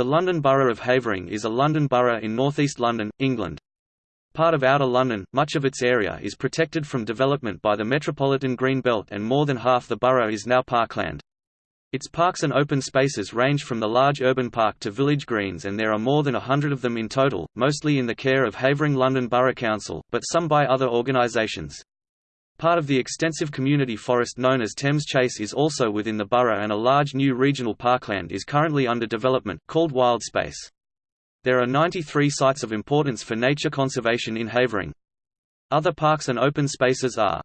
The London Borough of Havering is a London borough in northeast London, England. Part of Outer London, much of its area is protected from development by the Metropolitan Green Belt and more than half the borough is now parkland. Its parks and open spaces range from the large urban park to village greens and there are more than a hundred of them in total, mostly in the care of Havering London Borough Council, but some by other organisations. Part of the extensive community forest known as Thames Chase is also within the borough and a large new regional parkland is currently under development, called Wildspace. There are 93 sites of importance for nature conservation in Havering. Other parks and open spaces are